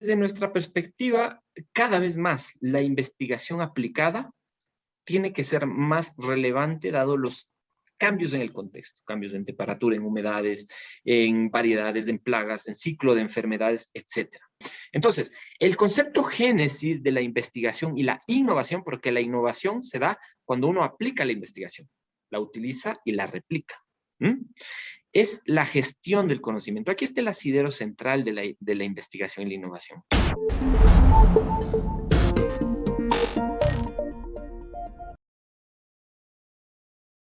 desde nuestra perspectiva, cada vez más la investigación aplicada tiene que ser más relevante dado los cambios en el contexto, cambios en temperatura, en humedades, en variedades, en plagas, en ciclo de enfermedades, etc. Entonces, el concepto génesis de la investigación y la innovación, porque la innovación se da cuando uno aplica la investigación, la utiliza y la replica es la gestión del conocimiento. Aquí está el asidero central de la, de la investigación y la innovación.